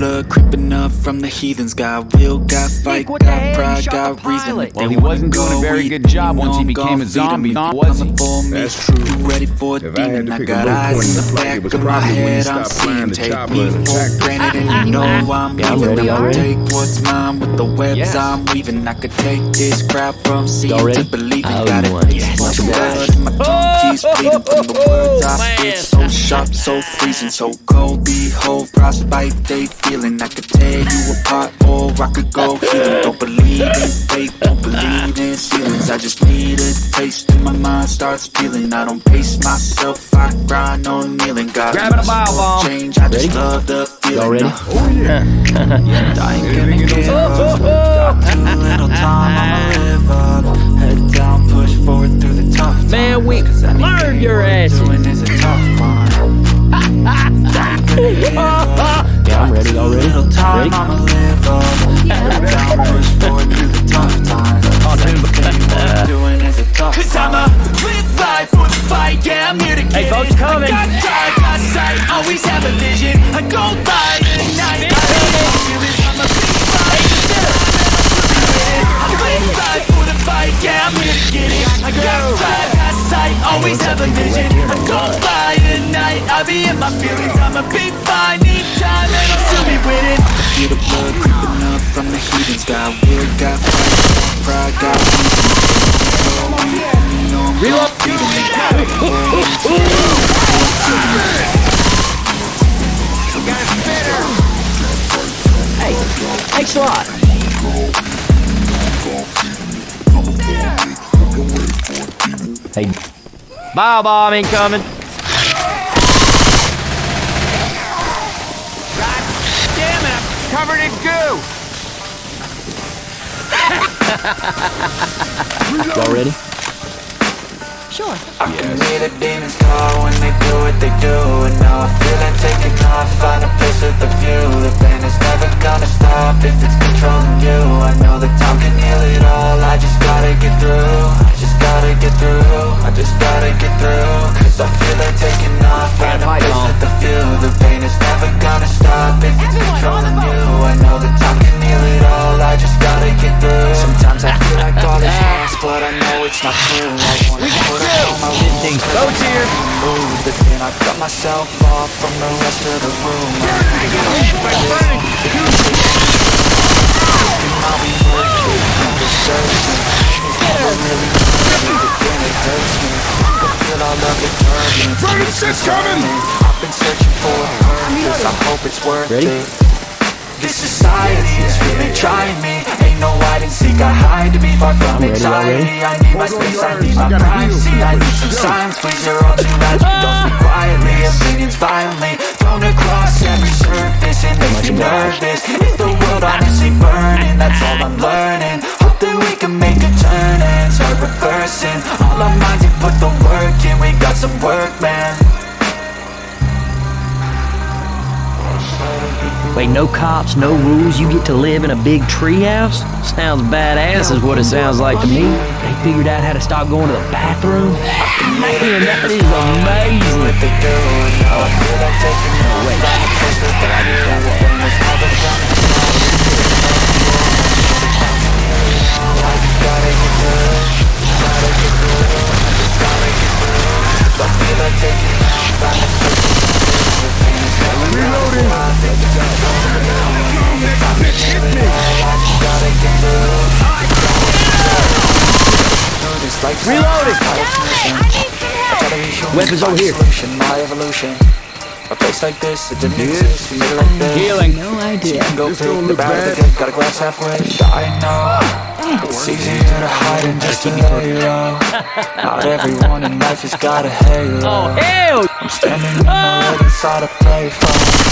blood creeping up from the heathens. Got will, got fight, what got hell? pride, Shot got the reason. pilot. Well, they he wasn't doing a very good job you once know he I'm became gonna a feed zombie, 'em. now, was coming he? for me, That's true. You ready for a If I demon? had to I pick a got low eyes point in in the the fight, back it was of my probably when he head. I'm stopped seeing flying the take chopper me and for attacked me. granted, and you know I'm Yeah, I'm leaving. ready, I'll I'm ready. take what's mine with the webs Yes. I'm weaving. I could take this crowd from seeing Y'all ready? to believing. Oh, Got you it. won. Yes. Not too bad. My tongue oh! Keeps bleeding from the words I spit. So sharp, so freezing, so cold. Behold, frostbite they feeling. I could tear you apart, or I could go healing. Don't believe in fate, don't believe in ceilings. I just need a taste, and my mind starts feeling. I don't pace myself, I grind on kneeling. God, Grabbing a bile bomb. change. I just Ready? love the feeling. Y'all ready? Oh yeah. I ain't gonna give up. Got too little time, I'ma live up. Head down, tough times. Man, we 'Cause anything learned your worth asses. Doing is a tough one. I ain't gonna give up. Yeah, I'm ready. Y'all ready? Little time, I'ma live up. Head down, push forward through the tough times. 'Cause anything worth doing is a tough Cause I'm a live life for the fight, yeah, I'm here to get Hey, folks, it. coming. I got drive, got sight, always have a vision. I go by the night, I feel it, I'm a big fight. I live life for the fight, yeah, I'm here to get it. I got drive, got sight, always have a vision. I go by the night, I be in my feelings. I'm a big fight, need time, and I'll still be winning. Feel the blood creeping up from the heathens. Got will, got fight, got pride, got reason. Reload. Hey, thanks a lot. Hey, bile bomb incoming. Damn it, I'm covered in goo. Y'all ready? I can hear the demons call when they do what they do it's coming. I've been searching for a purpose. I hope it's worth Ready? it. This society is really trying me. Ain't no hide and seek, I hide to be far from ready, ready? anxiety. I need my space, I need my privacy I need some silence, please, you're all too loud. You don't speak quietly, opinions violently Thrown across every surface, it makes me nervous. Is the world honestly burning, that's all I'm learning. Hope that we can make a turn and start reversing. All our minds and put the work in, we got some work, man Wait, no cops, no rules. You get to live in a big treehouse? Sounds badass, is what it sounds like to me. They figured out how to stop going to the bathroom. Man, that is amazing. what they Weapons over here. Solution, my evolution. A place like this, it didn't exist. We made it like this. Healing. No idea. Can go This through don't the look bad, bad. the good, got a glass halfway. I know it's easier to hide than just to lay low. Not everyone in life has got a halo. Oh, hell! I'm standing in the red inside a playphone.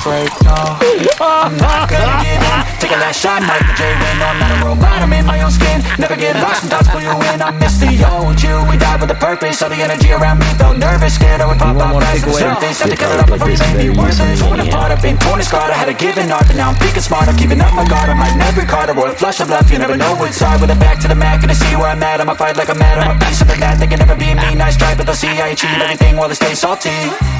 Break, no I'm not gonna give in Take a last shot, Michael J. Win No, I'm not a robot, I'm in my own skin Never get lost, sometimes pull you in I miss the old you, we died with a purpose All the energy around me. Felt nervous Scared I would pop out fast as the Had to cut it up before you made me easy. Torn apart, I've been torn and scarred. I had to give an art, but now I'm thinking smart I'm keeping up my guard, I'm like every card. I a flush of love, you never know what's hard With a back to the mat, gonna see where I'm at. I'ma fight like I'm mad, I'm a piece of the that They can never be me, nice try, but they'll see I achieve everything while they stay salty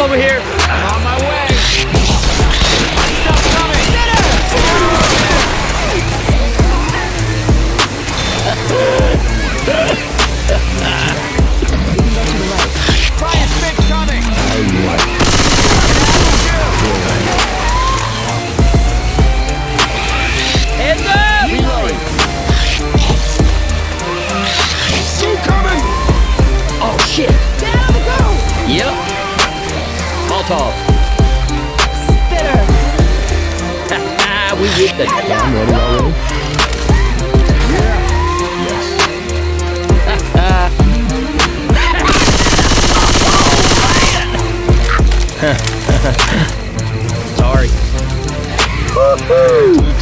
over here.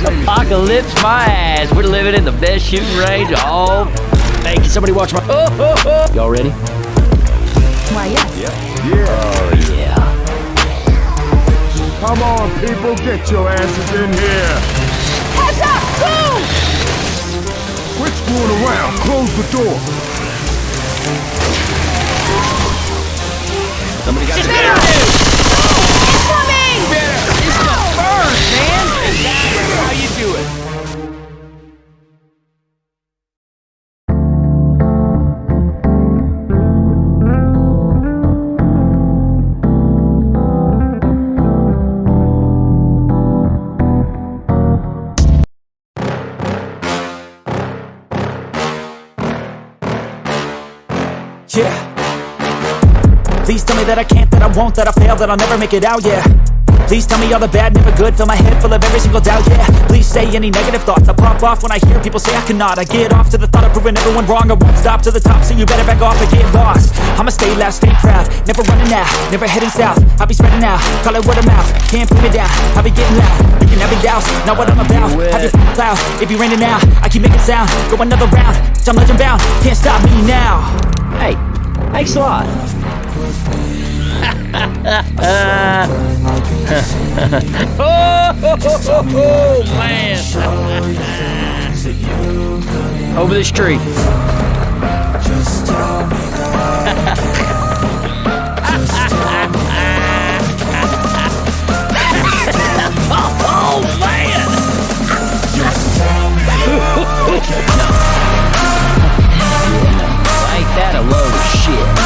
Apocalypse my ass. We're living in the best shooting range of all. Hey, can somebody watch my... Oh, oh, oh. Y'all ready? Why, yes. Oh, yeah. Come on, people, get your asses in here. Heads up! Boom! Quit screwing around. Close the door. Somebody got Incoming! That I can't, that I won't, that I fail, that I'll never make it out, yeah. Please tell me all the bad, never good, fill my head full of every single doubt, yeah. Please say any negative thoughts, I pop off when I hear people say I cannot. I get off to the thought of proving everyone wrong, I won't stop to the top, so you better back off and get lost. I'ma stay loud, stay proud, never running out, never heading south. I'll be spreading out, call it word of mouth, can't put me down, I'll be getting loud. You can have it douse, not what I'm about. have I just cloud, it be raining now, I keep making sound, go another round, I'm legend bound, can't stop me now. Hey, thanks a lot. Oh, man. Over this tree. oh, man. Ain't that a load of shit?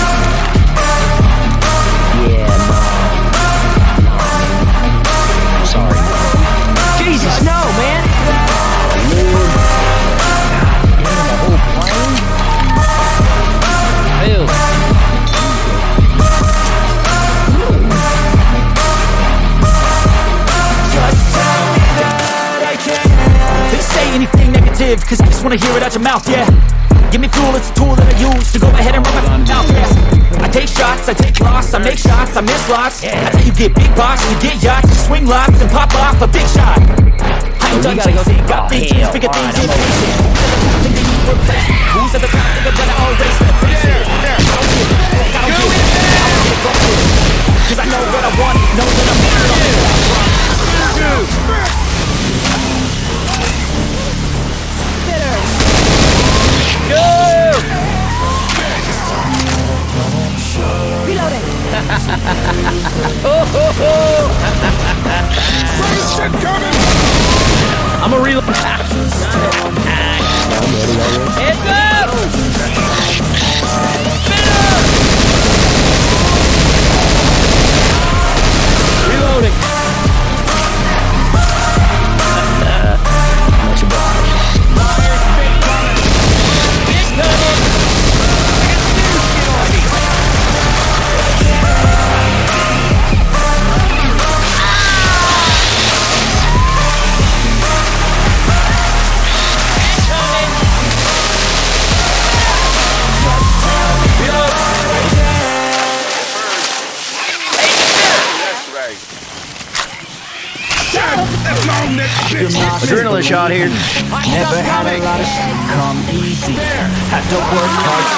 Anything cause I just wanna hear it out your mouth, yeah. Give me fuel, it's a tool that I use to go ahead and run my mouth, yeah. I take shots, I take loss, I make shots, I miss lots. yeah. That's how you get big box, you get yachts, you swing lots and pop off a big shot. I ain't done gotta chasing, got Oh, big dreams, bigger things I'm in over chasing. Think they need replacement. Who's at the top, nigga, better all race the face it. I don't give a fuck, I don't give a fuck, I don't give a. Cause I know what I want, know that I'm here, I'm here. Go! Reloading. I'm a reload.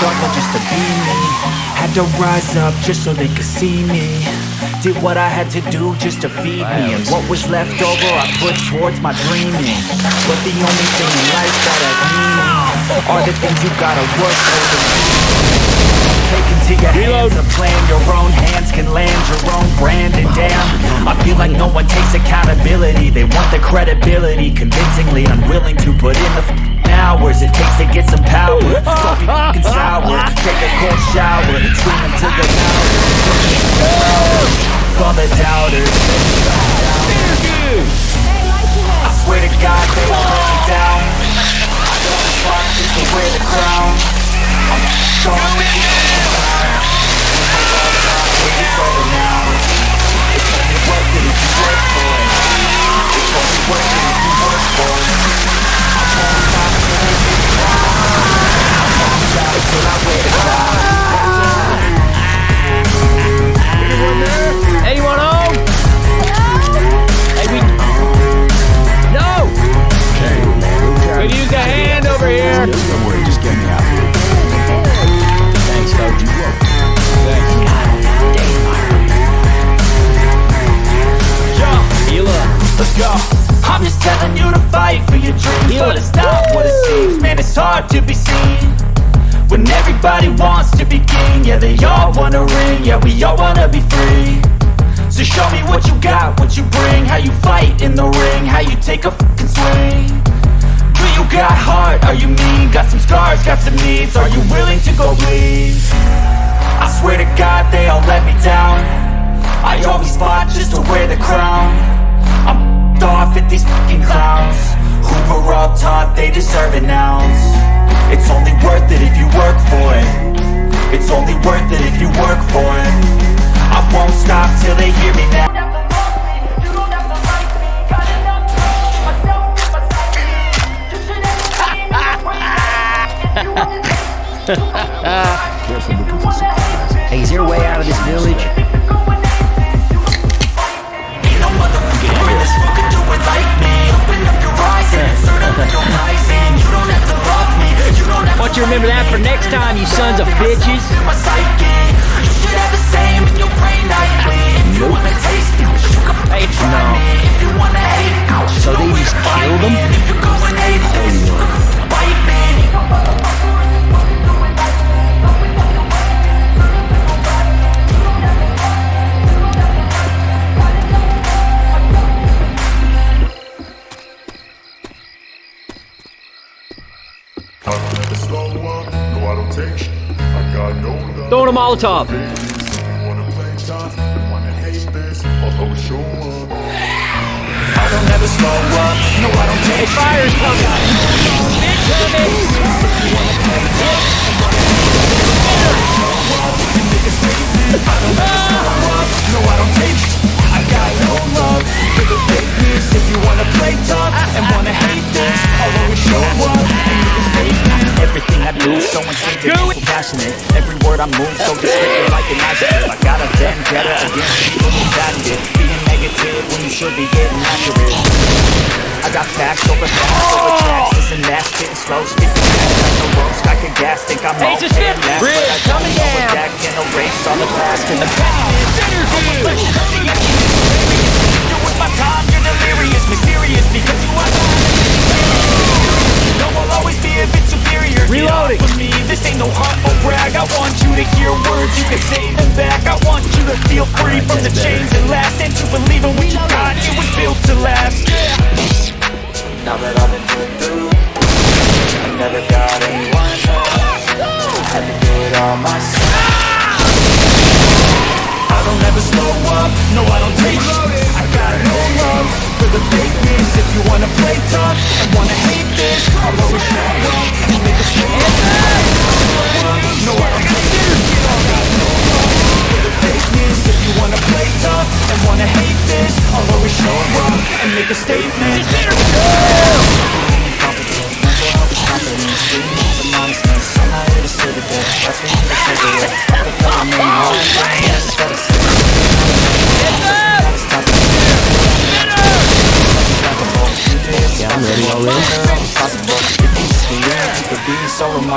struggle just to be me. Had to rise up just so they could see me. Did what I had to do just to feed me. And what was left over I put towards my dreaming. But the only thing in life that has meaning Are the things you gotta work for Take into your hands a plan. Your own hands can land your own brand. And damn, I feel like no one takes accountability. They want the credibility. Convincingly unwilling to put in the hours It takes to get some power. Don't be f***ing sour. Take a cold shower. Scream into the loudest For the doubters. I swear to God they all let me down. I don't fuck just to wear the crown. I'm strong Anyone what you got, what you bring, how you fight in the ring, how you take a fucking swing. Do you got heart? Are you mean? Got some scars, got some needs. Are you willing to go bleed? I swear to God, they all let me down. I always fought just to wear the crown. I'm off at these fucking clowns Who were all taught they deserve an ounce It's only worth it if you work for it It's only worth it if you work for it I won't stop till they hear me now Hey, is there a way out of this village? Ain't no motherfucking way this fool can do it like me Open up your eyes and insert a little rising You don't have to love me, you don't have Want you remember that for next time, you sons of bitches? to my psyche You should have the same in your brain nightly If you wanna taste it, you can Hey, no. me If you wanna hate it, So they just killed them? Don't take Fire's coming. I move so descriptive like an adjective. I got a vendetta against people who patented Being negative when you should be getting accurate. I got facts over facts over tracks Listen, that spitting slow, spitting fast Like I can gas, think I'm Hey, okay just last, but I don't coming know down. That can erase all the past and the past you're with my time, you're delirious, mysterious because you are No, I'll always be a bit superior Reloading. Get off of me, this ain't say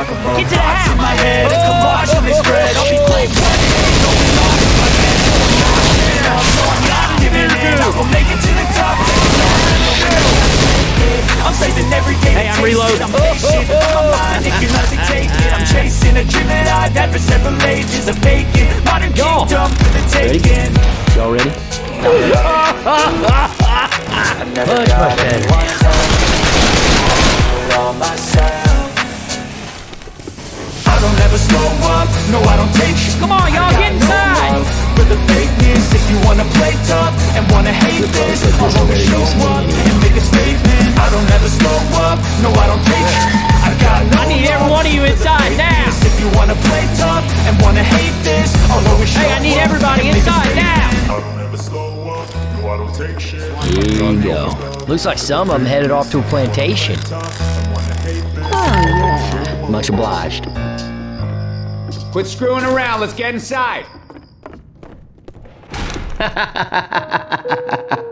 so remarkable Get to the Thoughts in my head, a collage on this spread I'll be playing one going off in my head So I'm not giving up, so I'm not giving in I will make it to the top, taking off in the middle I'm saving every day Hey, to I'm taste it. reloading. I'm patient, but my mind, it can hardly take it I'm chasing a dream that I've had for several ages A vacant, modern Y'all. kingdom for the Ready? taking Y'all ready? I've never Much, got much better. anyone to do it all myself. I don't ever slow up, no I don't take shit Come on, y'all, get inside. love For the fakeness, if you wanna play tough And wanna hate this, I'll always show up And make a statement, I don't ever slow up, no I don't take shit I got no I need every love one of you inside now. fakeness. If you wanna play tough and wanna hate this I'll always show Hey, I need everybody and make a inside now. I don't ever slow up. No, I don't take shit. Here you go. Looks like some of them headed off to a plantation. Oh, yeah. Much obliged. Quit screwing around. Let's get inside.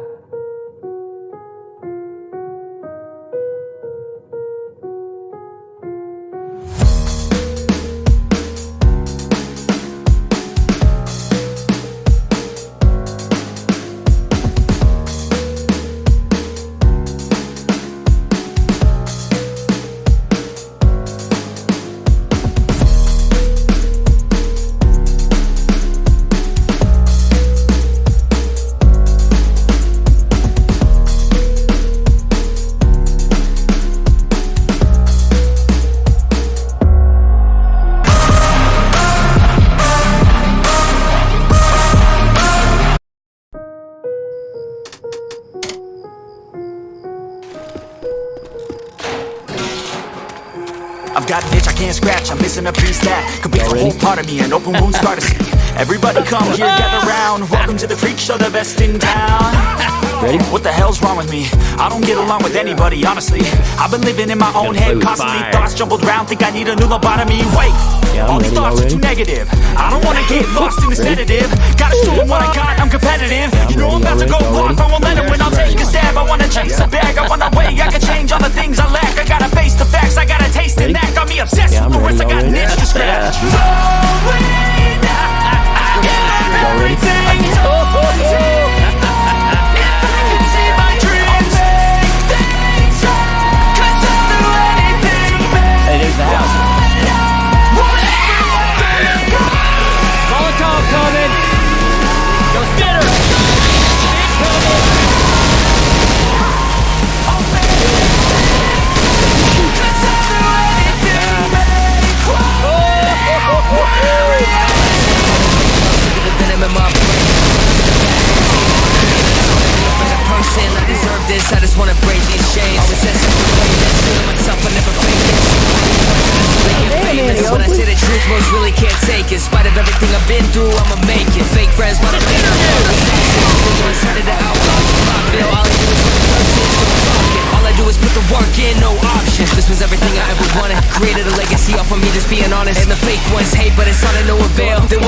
that could be a whole part of me, an open wound scar to see. Everybody come here, gather round. Welcome to the freak show, the best in town. Ready? What the hell's wrong with me? I don't get along with anybody, honestly. I've been living in my own head, constantly fire. thoughts jumbled around. Think I need a new lobotomy. Wait, Yeah, all these thoughts y'all are too negative. I don't wanna get lost in the negative. Gotta show 'em what I got, I'm competitive. I'm you know I'm about to go off, I won't let 'em win. I'll take a stab. I wanna chase a bag, I wanna weigh. I can change all the things I lack. I gotta face the facts, I gotta taste and act. Got me obsessed Yeah, with the words, I got an itch to scratch. Y'all ready? Hey, there's the house. Molotov coming.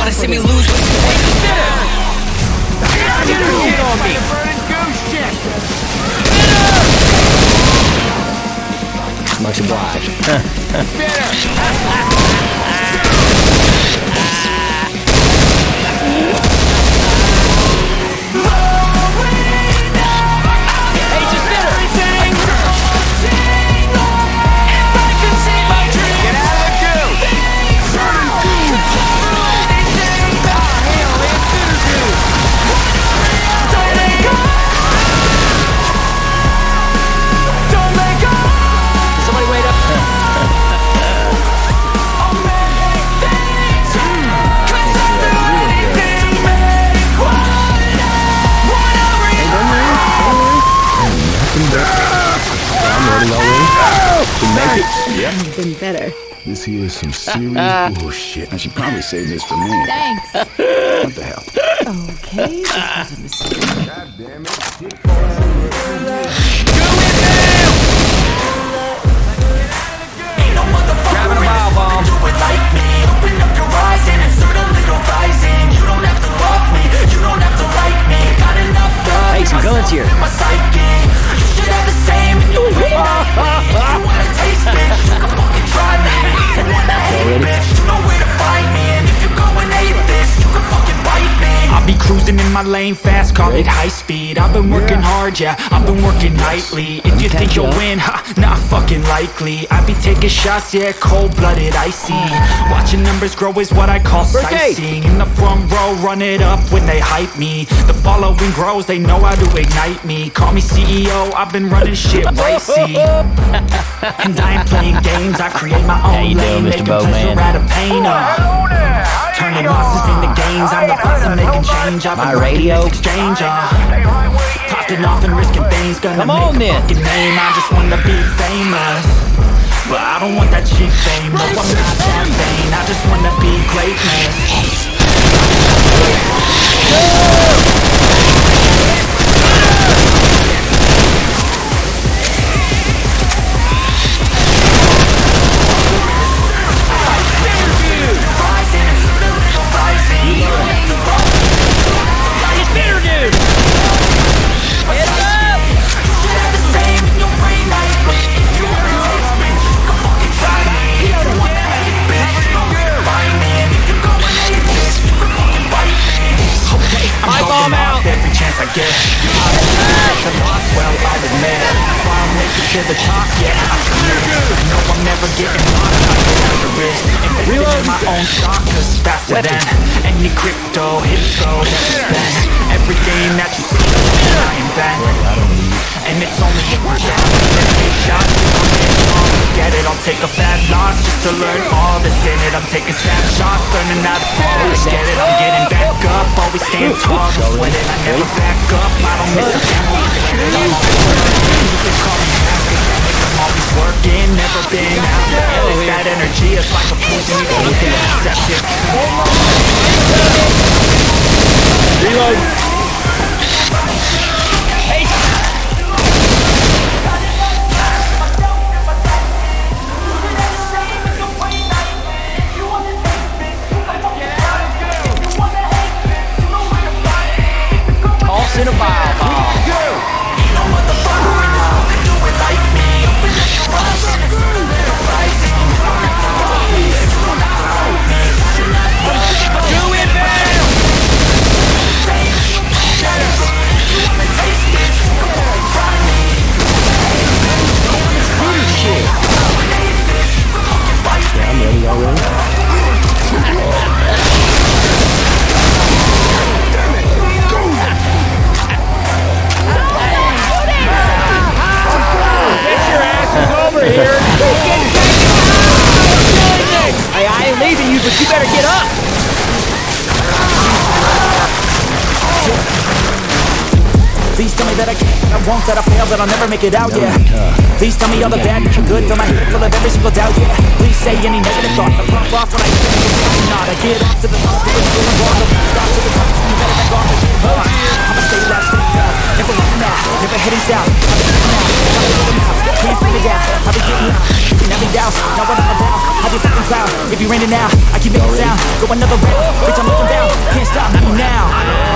Avail. They wanna see me lose, but Get on me. Burning goose shit. Much obliged. Serious bullshit. Oh, I should probably save this for me. Thanks. What the hell? Okay, this was a mistake. God damn it. Ain't no motherfucker in this world do it like me. Open up your eyes and insert a little rising. You don't have to love me, you don't have to like me. Got enough love Hey, some guns here. my psyche. You should have the same my lane fast, call it high speed. I've been working hard, yeah, I've been working nightly. If you think you'll win, ha, not fucking likely. I be taking shots, yeah, cold-blooded, icy. Watching numbers grow is what I call sightseeing. In the front row, run it up when they hype me. The following grows, they know how to ignite me. Call me CEO, I've been running shit right, see And I ain't playing games, I create my own you lane. Doing, Mr. Making Bowman? pleasure out of pain, uh Turning losses into gains, I'm the boss, I'm making change I've been radio? exchange, uh. Popping off and risking things, gonna Come make on, a then. fucking name. I just wanna be famous. But I don't want that cheap fame, no I'm not that vain I just wanna be greatness to the top, yeah, never getting lost, I get after it Invested in my own stock, cause it's faster than Any crypto, hits go, spend Everything that you see, I invent. And it's only if we're down Take shots, I'm getting Get it, I'll take a fat loss Just to learn all that's in it. I'm taking snapshots, learning how to fall. I get it, I'm getting back up. Always stand tall, just it. I never back up, I don't miss a I'm always working, you can call me I'm always working, never been happy It's that energy, it's like a poison You can't accept it Reload! That I'll never make it out, yeah. Please tell me all the bad, the good, fill my head full of every single doubt, yeah. Please say any negative thoughts, I pop off when I hear them, it's not. I get off to the top, doing feeling wrong, the stop to the top, so you better back off and get hard I'ma stay loud, stay proud, never looking out, never heading south. I've been looking out, I've been looking out, can't figure it out I've been getting out, keeping every doubt, not what I'm about. I'll be fucking proud, if you're raining now, I keep making sound. Go another round, bitch I'm looking down, can't stop me now